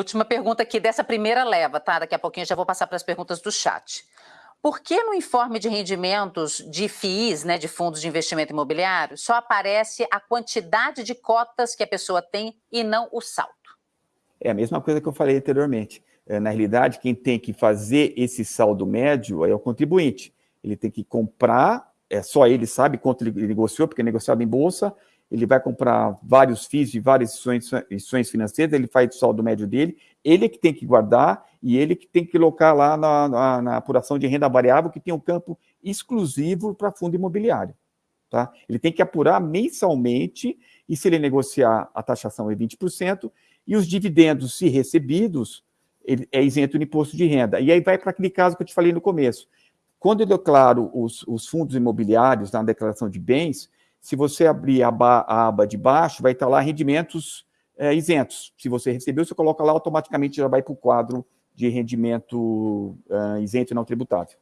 Última pergunta aqui dessa primeira leva, tá? Daqui a pouquinho já vou passar para as perguntas do chat. Por que no informe de rendimentos de FIIs, né, de fundos de investimento imobiliário, só aparece a quantidade de cotas que a pessoa tem e não o saldo? É a mesma coisa que eu falei anteriormente. É, na realidade, quem tem que fazer esse saldo médio é o contribuinte. Ele tem que comprar, é só ele sabe quanto ele negociou, porque é negociado em bolsa, ele vai comprar vários FIIs de várias instituições financeiras, ele faz o saldo médio dele, ele é que tem que guardar e ele que tem que colocar lá na, na, na apuração de renda variável, que tem um campo exclusivo para fundo imobiliário. Tá? Ele tem que apurar mensalmente, e se ele negociar, a taxação é 20%, e os dividendos, se recebidos, ele é isento do imposto de renda. E aí vai para aquele caso que eu te falei no começo. Quando eu declaro os, os fundos imobiliários na declaração de bens, se você abrir a, a aba de baixo, vai estar lá rendimentos é, isentos. Se você recebeu, você coloca lá, automaticamente já vai para o quadro de rendimento uh, isento e não tributável.